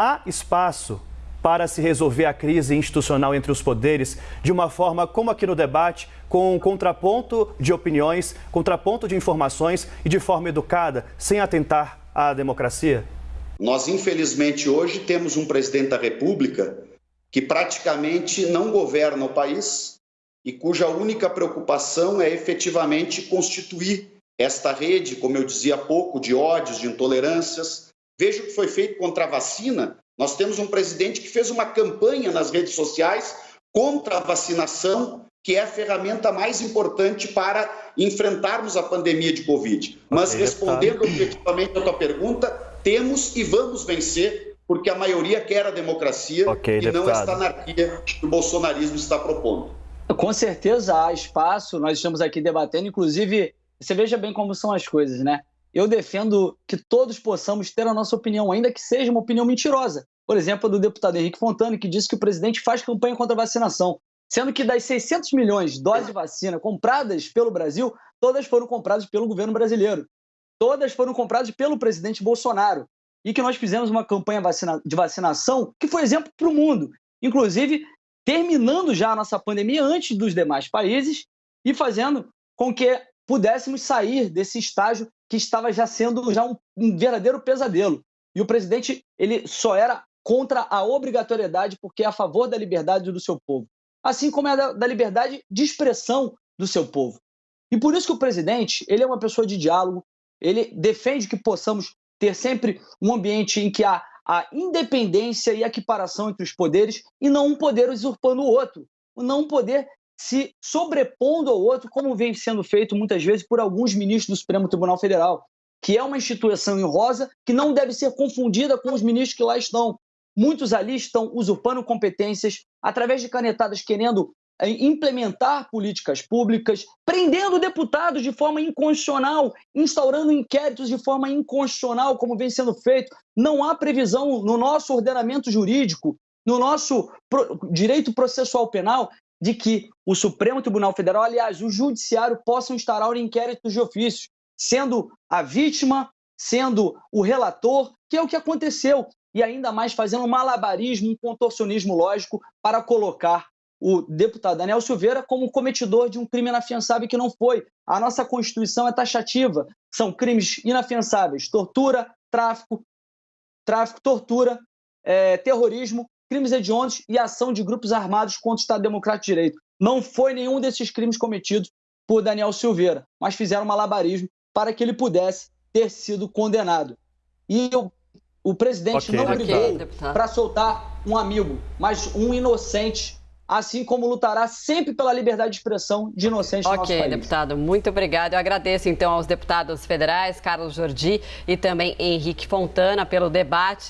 há espaço para se resolver a crise institucional entre os poderes de uma forma como aqui no debate, com um contraponto de opiniões, contraponto de informações e de forma educada, sem atentar à democracia? Nós, infelizmente, hoje temos um presidente da República que praticamente não governa o país e cuja única preocupação é efetivamente constituir esta rede, como eu dizia há pouco, de ódios, de intolerâncias. Veja o que foi feito contra a vacina nós temos um presidente que fez uma campanha nas redes sociais contra a vacinação, que é a ferramenta mais importante para enfrentarmos a pandemia de Covid. Mas okay, respondendo objetivamente a tua pergunta, temos e vamos vencer, porque a maioria quer a democracia okay, e deputado. não esta anarquia que o bolsonarismo está propondo. Com certeza há espaço, nós estamos aqui debatendo, inclusive, você veja bem como são as coisas, né? Eu defendo que todos possamos ter a nossa opinião, ainda que seja uma opinião mentirosa. Por exemplo, a do deputado Henrique Fontana, que disse que o presidente faz campanha contra a vacinação, sendo que das 600 milhões de doses de vacina compradas pelo Brasil, todas foram compradas pelo governo brasileiro. Todas foram compradas pelo presidente Bolsonaro. E que nós fizemos uma campanha de vacinação que foi exemplo para o mundo. Inclusive, terminando já a nossa pandemia antes dos demais países e fazendo com que pudéssemos sair desse estágio que estava já sendo já um, um verdadeiro pesadelo. E o presidente ele só era contra a obrigatoriedade porque é a favor da liberdade do seu povo, assim como é da, da liberdade de expressão do seu povo. E por isso que o presidente ele é uma pessoa de diálogo, ele defende que possamos ter sempre um ambiente em que há a independência e a equiparação entre os poderes e não um poder usurpando o outro, não um poder se sobrepondo ao outro, como vem sendo feito muitas vezes por alguns ministros do Supremo Tribunal Federal, que é uma instituição em rosa que não deve ser confundida com os ministros que lá estão. Muitos ali estão usurpando competências através de canetadas querendo eh, implementar políticas públicas, prendendo deputados de forma inconstitucional, instaurando inquéritos de forma inconstitucional, como vem sendo feito. Não há previsão no nosso ordenamento jurídico, no nosso direito processual penal, de que o Supremo Tribunal Federal, aliás, o Judiciário, possam instaurar inquéritos de ofício, sendo a vítima, sendo o relator, que é o que aconteceu, e ainda mais fazendo um malabarismo, um contorcionismo lógico para colocar o deputado Daniel Silveira como cometidor de um crime inafiançável que não foi. A nossa Constituição é taxativa, são crimes inafiançáveis, tortura, tráfico, tráfico, tortura, é, terrorismo crimes hediondos e ação de grupos armados contra o Estado Democrático de Direito. Não foi nenhum desses crimes cometidos por Daniel Silveira, mas fizeram malabarismo para que ele pudesse ter sido condenado. E o, o presidente okay, não brigou okay, para soltar um amigo, mas um inocente assim como lutará sempre pela liberdade de expressão de inocentes okay, no nosso país. Ok, deputado, muito obrigado. Eu agradeço então aos deputados federais, Carlos Jordi e também Henrique Fontana pelo debate.